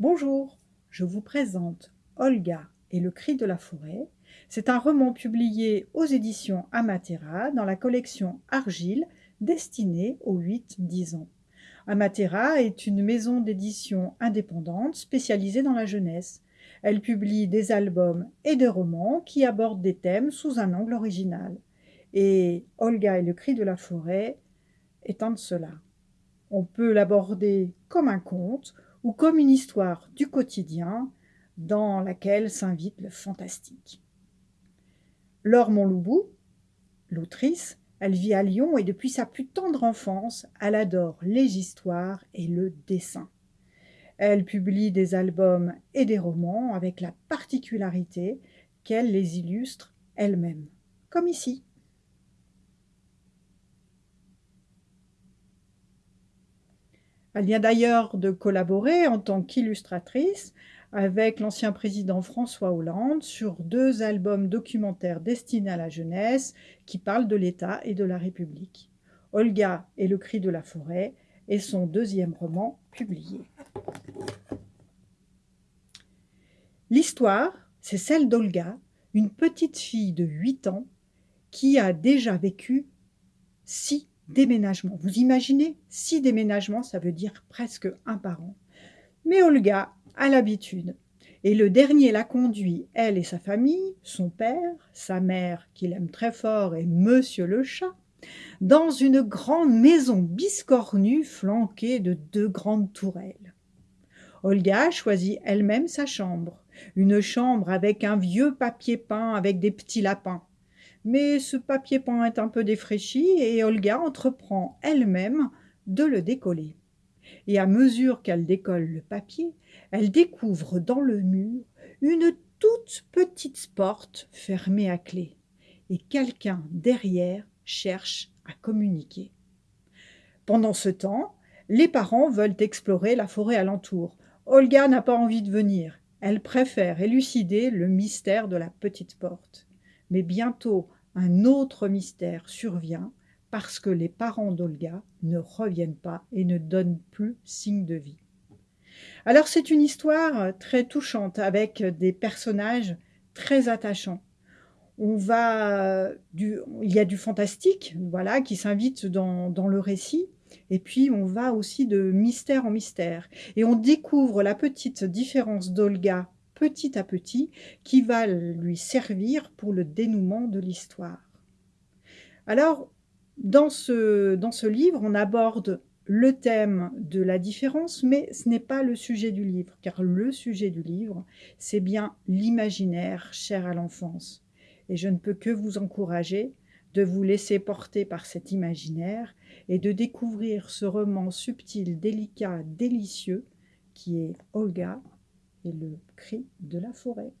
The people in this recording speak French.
Bonjour, je vous présente Olga et le cri de la forêt. C'est un roman publié aux éditions Amatera dans la collection Argile destiné aux 8-10 ans. Amatera est une maison d'édition indépendante spécialisée dans la jeunesse. Elle publie des albums et des romans qui abordent des thèmes sous un angle original. Et Olga et le cri de la forêt est de cela. On peut l'aborder comme un conte ou comme une histoire du quotidien dans laquelle s'invite le fantastique. Laure Montloubou, l'autrice, elle vit à Lyon et depuis sa plus tendre enfance, elle adore les histoires et le dessin. Elle publie des albums et des romans avec la particularité qu'elle les illustre elle-même, comme ici. Elle vient d'ailleurs de collaborer en tant qu'illustratrice avec l'ancien président François Hollande sur deux albums documentaires destinés à la jeunesse qui parlent de l'État et de la République. Olga et le cri de la forêt est son deuxième roman publié. L'histoire, c'est celle d'Olga, une petite fille de 8 ans qui a déjà vécu six déménagements. Vous imaginez Six déménagements, ça veut dire presque un par an. Mais Olga a l'habitude. Et le dernier l'a conduit, elle et sa famille, son père, sa mère, qu'il aime très fort, et monsieur le chat, dans une grande maison biscornue flanquée de deux grandes tourelles. Olga choisit elle-même sa chambre, une chambre avec un vieux papier peint avec des petits lapins. Mais ce papier peint est un peu défraîchi et Olga entreprend elle-même de le décoller. Et à mesure qu'elle décolle le papier, elle découvre dans le mur une toute petite porte fermée à clé. Et quelqu'un derrière cherche à communiquer. Pendant ce temps, les parents veulent explorer la forêt alentour. Olga n'a pas envie de venir. Elle préfère élucider le mystère de la petite porte. Mais bientôt, un autre mystère survient parce que les parents d'Olga ne reviennent pas et ne donnent plus signe de vie. Alors c'est une histoire très touchante avec des personnages très attachants. On va du, il y a du fantastique, voilà, qui s'invite dans, dans le récit, et puis on va aussi de mystère en mystère. Et on découvre la petite différence d'Olga petit à petit qui va lui servir pour le dénouement de l'histoire. Alors, dans ce, dans ce livre, on aborde le thème de la différence, mais ce n'est pas le sujet du livre, car le sujet du livre, c'est bien l'imaginaire cher à l'enfance. Et je ne peux que vous encourager de vous laisser porter par cet imaginaire et de découvrir ce roman subtil, délicat, délicieux, qui est Olga et le cri de la forêt.